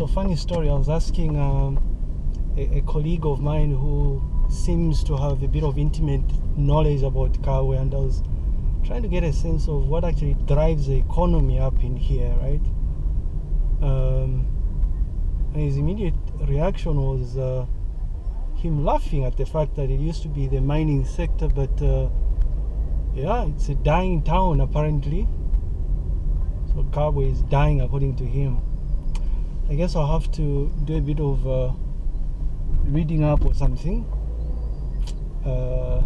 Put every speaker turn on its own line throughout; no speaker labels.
So funny story. I was asking um, a, a colleague of mine who seems to have a bit of intimate knowledge about Kabwe, and I was trying to get a sense of what actually drives the economy up in here, right? Um, and his immediate reaction was uh, him laughing at the fact that it used to be the mining sector, but uh, yeah, it's a dying town apparently. So Kabwe is dying according to him. I guess I'll have to do a bit of uh, reading up or something uh,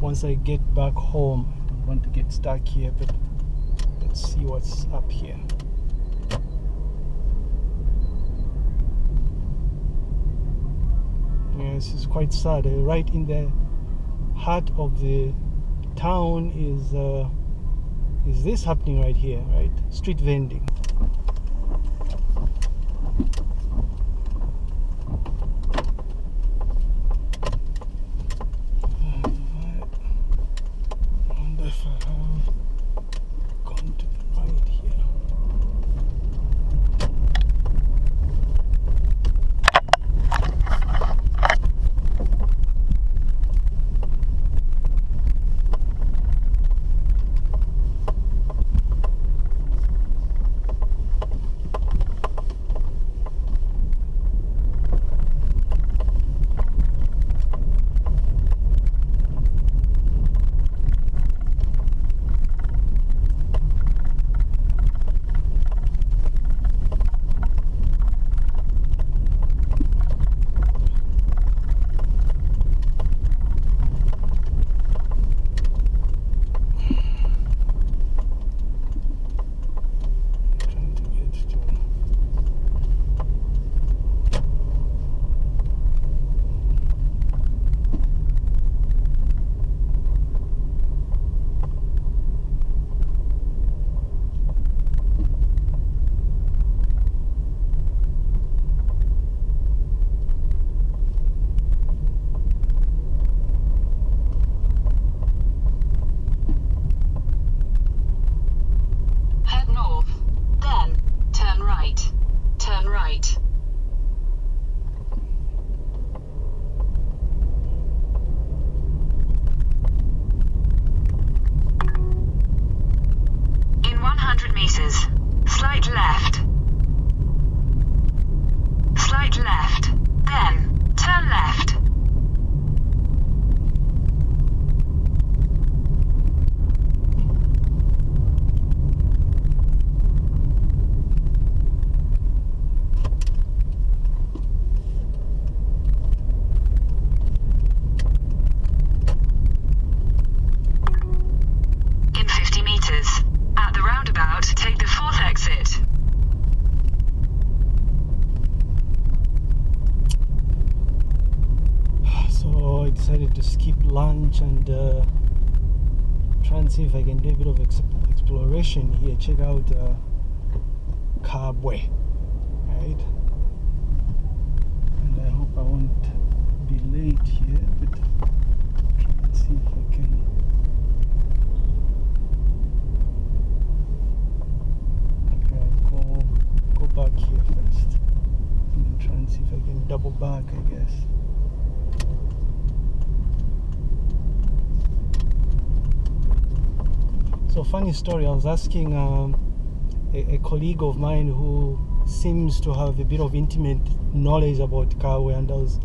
once I get back home. I don't want to get stuck here, but let's see what's up here. Yeah, this is quite sad. Uh, right in the heart of the town is uh, is this happening right here, right? Street vending. Lunch and uh, try and see if I can do a bit of ex- exploration here. Check out uh, Kabwe, right? And I hope I won't be late here, but try and see if I can. Okay, go go back here first. And try and see if I can double back. I guess. So funny story. I was asking um, a, a colleague of mine who seems to have a bit of intimate knowledge about Kabwe, and I was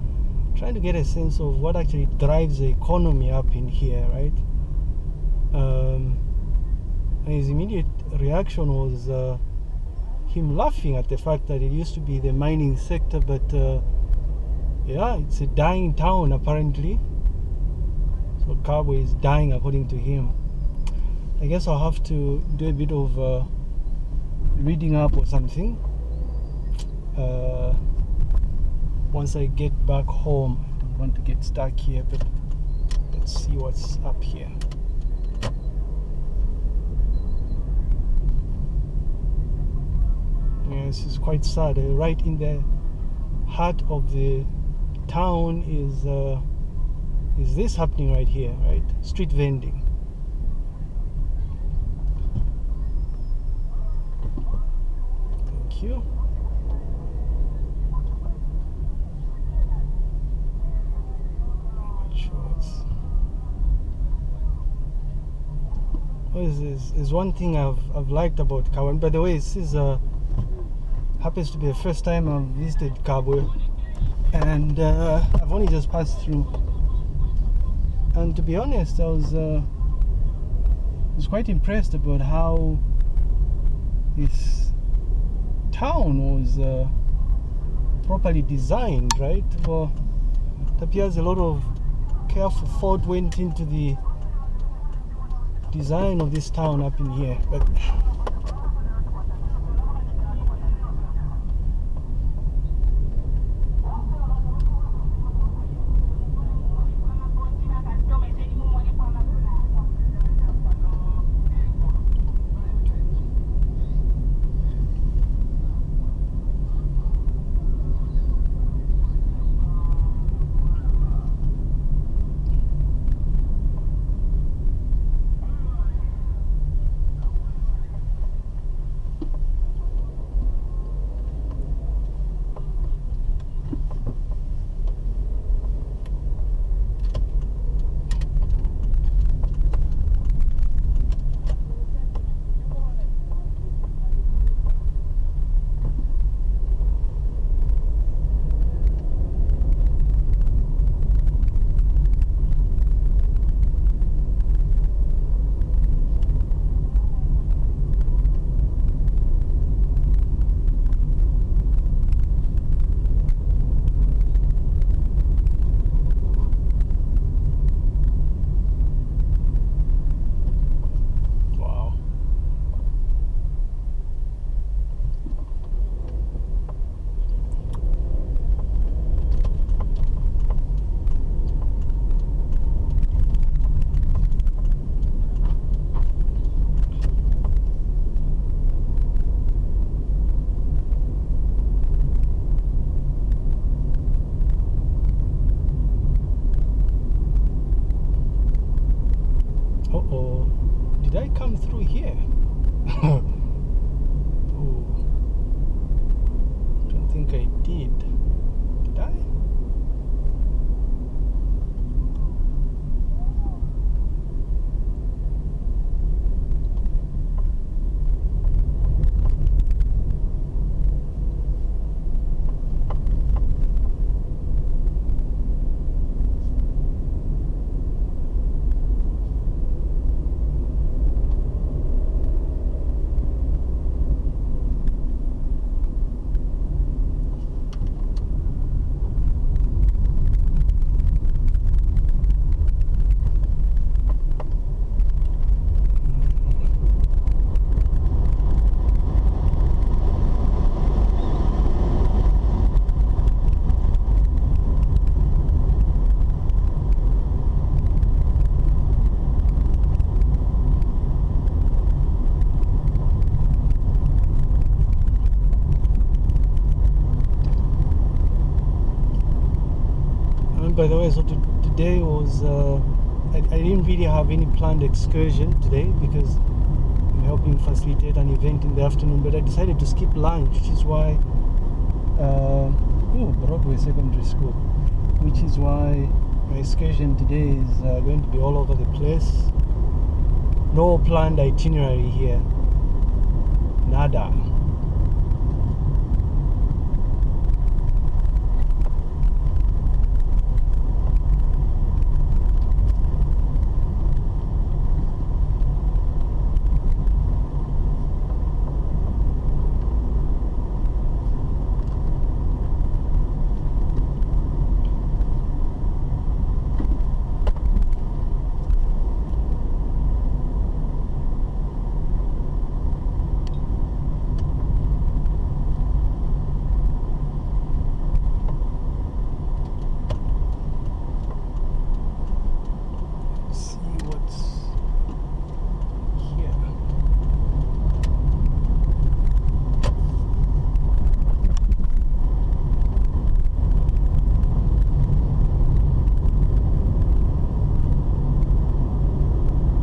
trying to get a sense of what actually drives the economy up in here, right? Um, and his immediate reaction was uh, him laughing at the fact that it used to be the mining sector, but uh, yeah, it's a dying town apparently. So Kabwe is dying according to him. I guess I'll have to do a bit of uh, reading up or something uh, once I get back home. I don't want to get stuck here, but let's see what's up here. Yeah, this is quite sad. Uh, right in the heart of the town is uh, is this happening right here, right? Street vending. you. Is, is one thing I've, I've liked about Kabwe. by the way, this is a happens to be the first time I've visited Kabwe, and uh, I've only just passed through. And to be honest, I was uh, was quite impressed about how it's town was uh, properly designed. Right? Well, it appears a lot of careful thought went into the design of this town up in here but wow Uh oh. Did I come here? Ooh. Don't think I did. Did I? So today was uh, I, I didn't really have any planned excursion today because I'm helping facilitate an event in the afternoon. But I decided to skip lunch, which is why uh, oh Broadway Secondary School, which is why my excursion today is uh, going to be all over the place. No planned itinerary here. Nada.